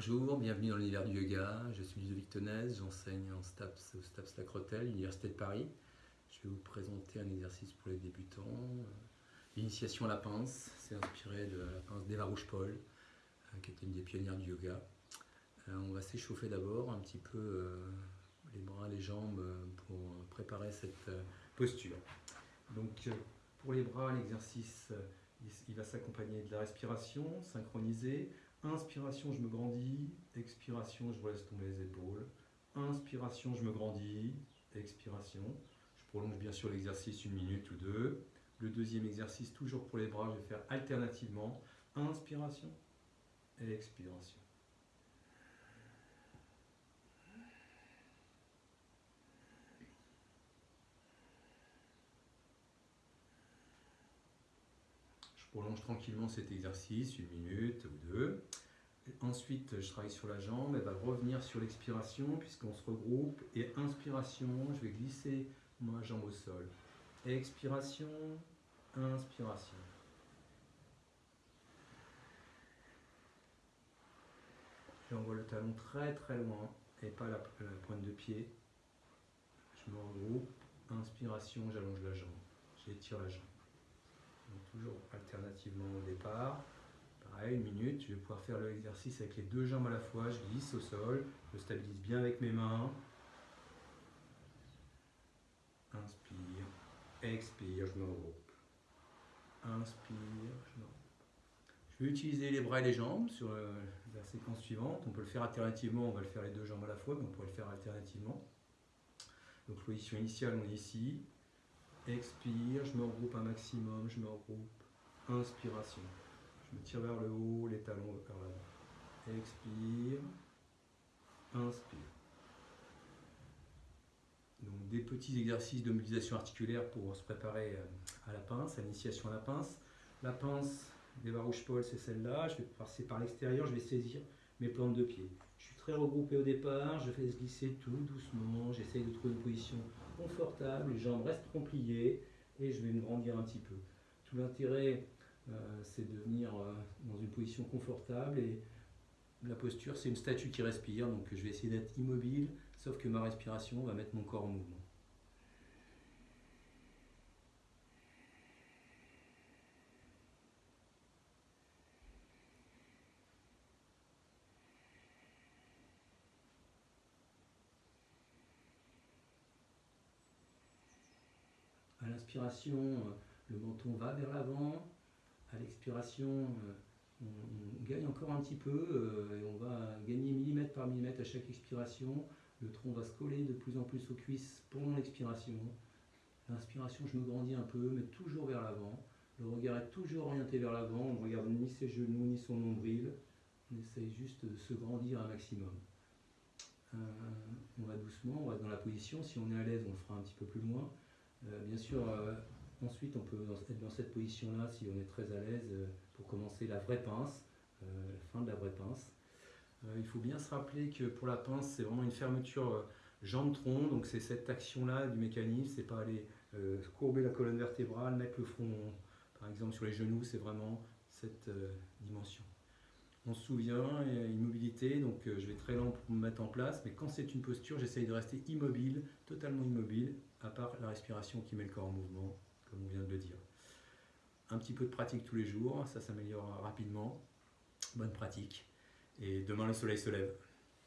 Bonjour, bienvenue dans l'univers du yoga. Je suis Ludovic Tenez, j'enseigne en STAPS au STAPS Lacrotel, l'Université de Paris. Je vais vous présenter un exercice pour les débutants. L'initiation à la pince, c'est inspiré de la pince d'Eva Rouge-Paul, euh, qui était une des pionnières du yoga. Euh, on va s'échauffer d'abord un petit peu euh, les bras, les jambes pour préparer cette posture. Donc pour les bras, l'exercice il va s'accompagner de la respiration synchronisée. Inspiration, je me grandis. Expiration, je laisse tomber les épaules. Inspiration, je me grandis. Expiration. Je prolonge bien sûr l'exercice une minute ou deux. Le deuxième exercice, toujours pour les bras, je vais faire alternativement. Inspiration et expiration. Prolonge tranquillement cet exercice, une minute ou deux. ensuite, je travaille sur la jambe, elle va revenir sur l'expiration puisqu'on se regroupe. Et inspiration, je vais glisser ma jambe au sol. Expiration, inspiration. J'envoie le talon très très loin et pas la, la pointe de pied. Je me regroupe. Inspiration, j'allonge la jambe. J'étire la jambe toujours alternativement au départ. Pareil, une minute, je vais pouvoir faire l'exercice avec les deux jambes à la fois, je glisse au sol, je stabilise bien avec mes mains. Inspire, expire, je me regroupe. Inspire, je me regroupe. Je vais utiliser les bras et les jambes sur euh, la séquence suivante. On peut le faire alternativement, on va le faire les deux jambes à la fois, mais on pourrait le faire alternativement. Donc position initiale, on est ici. Expire, je me regroupe un maximum, je me regroupe. Inspiration. Je me tire vers le haut, les talons vers l'avant. Expire. Inspire. Donc des petits exercices de mobilisation articulaire pour se préparer euh, à la pince, à l'initiation à la pince. La pince des rouge Paul, c'est celle-là. Je vais passer par l'extérieur, je vais saisir mes plantes de pied. Je suis très regroupé au départ, je fais glisser tout doucement, j'essaye de trouver une position confortable, les jambes restent pliées et je vais me grandir un petit peu. Tout l'intérêt, euh, c'est de venir euh, dans une position confortable et la posture, c'est une statue qui respire, donc je vais essayer d'être immobile, sauf que ma respiration va mettre mon corps en mouvement. À l'inspiration, euh, le menton va vers l'avant. À l'expiration, euh, on, gagne encore un petit peu euh, et on va gagner millimètre par millimètre à chaque expiration. Le tronc va se coller de plus en plus aux cuisses pendant l'expiration. L'inspiration, je me grandis un peu, mais toujours vers l'avant. Le regard est toujours orienté vers l'avant. On ne regarde ni ses genoux ni son nombril. On essaye juste de se grandir un maximum. on va doucement, on va dans la position. Si on est à l'aise, on le fera un petit peu plus loin. Euh, bien sûr, euh, ensuite, on peut être dans cette position-là si on est très à l'aise euh, pour commencer la vraie pince, la fin de la vraie pince. il faut bien se rappeler que pour la pince, c'est vraiment une fermeture jambe-tronc, donc c'est cette action-là du mécanisme, c'est pas aller courber la colonne vertébrale, mettre le front, par exemple, sur les genoux, c'est vraiment cette dimension. On se souvient, il donc je vais très lent pour me mettre en place, mais quand c'est une posture, j'essaye de rester immobile, totalement immobile, à part la respiration qui met le corps en mouvement, comme on vient de le dire. Un petit peu de pratique tous les jours, ça s'améliore rapidement. Bonne pratique. Et demain le soleil se lève.